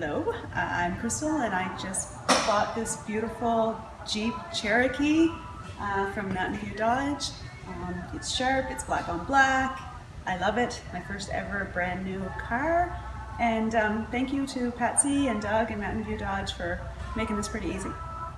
Hello, uh, I'm Crystal and I just bought this beautiful Jeep Cherokee uh, from Mountain View Dodge. Um, it's sharp, it's black on black. I love it. My first ever brand new car. And um, thank you to Patsy and Doug and Mountain View Dodge for making this pretty easy.